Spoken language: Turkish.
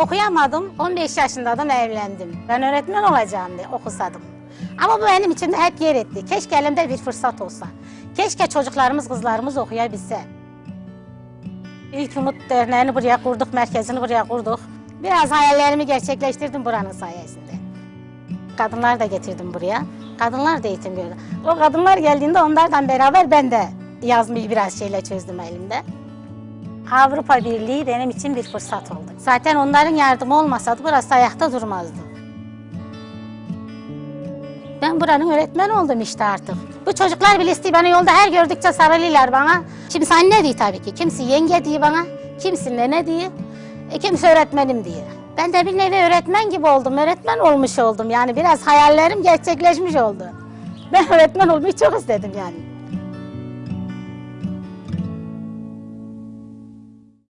Okuyamadım. 15 yaşındaydım evlendim. Ben öğretmen olacağım diye okusadım. Ama bu benim içimde hep yer etti. Keşke elimde bir fırsat olsa. Keşke çocuklarımız, kızlarımız okuyabilse. İlk Umut Derneği'ni buraya kurduk, merkezini buraya kurduk. Biraz hayallerimi gerçekleştirdim buranın sayesinde. Kadınlar da getirdim buraya. Kadınlar da eğitim gördü. O kadınlar geldiğinde onlardan beraber ben de yazmayı biraz şeyle çözdüm elimde. Avrupa Birliği benim için bir fırsat oldu. Zaten onların yardımı olmasaydı burası ayakta durmazdı. Ben buranın öğretmeni oldum işte artık. Bu çocuklar bile istiyor beni yolda her gördükçe sarılıyorlar bana. Kimisi anne diyor tabii ki. Kimisi yenge diyor bana. Kimisi nene diyor. E, kimisi öğretmenim diyor. Ben de bir nevi öğretmen gibi oldum. Öğretmen olmuş oldum. Yani biraz hayallerim gerçekleşmiş oldu. Ben öğretmen olmayı çok istedim yani.